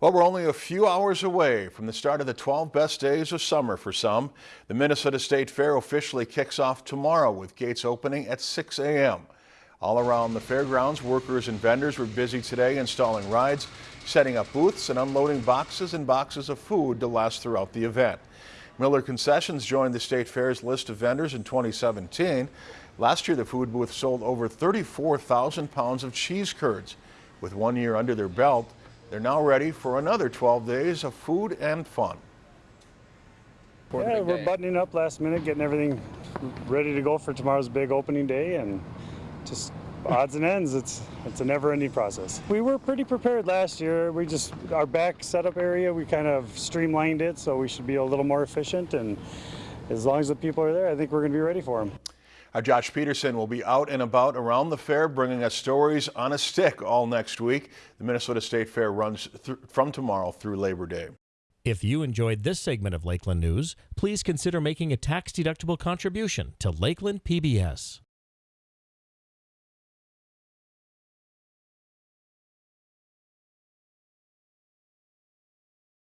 Well, we're only a few hours away from the start of the 12 best days of summer for some. The Minnesota State Fair officially kicks off tomorrow with gates opening at 6 a.m. All around the fairgrounds, workers and vendors were busy today installing rides, setting up booths and unloading boxes and boxes of food to last throughout the event. Miller Concessions joined the State Fair's list of vendors in 2017. Last year, the food booth sold over 34,000 pounds of cheese curds. With one year under their belt, they're now ready for another 12 days of food and fun. Yeah, we're buttoning up last minute, getting everything ready to go for tomorrow's big opening day, and just odds and ends. It's it's a never-ending process. We were pretty prepared last year. We just our back setup area, we kind of streamlined it, so we should be a little more efficient. And as long as the people are there, I think we're going to be ready for them. Our Josh Peterson will be out and about around the fair bringing us stories on a stick all next week. The Minnesota State Fair runs from tomorrow through Labor Day. If you enjoyed this segment of Lakeland News, please consider making a tax-deductible contribution to Lakeland PBS.